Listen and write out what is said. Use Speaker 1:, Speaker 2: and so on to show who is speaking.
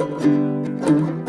Speaker 1: Música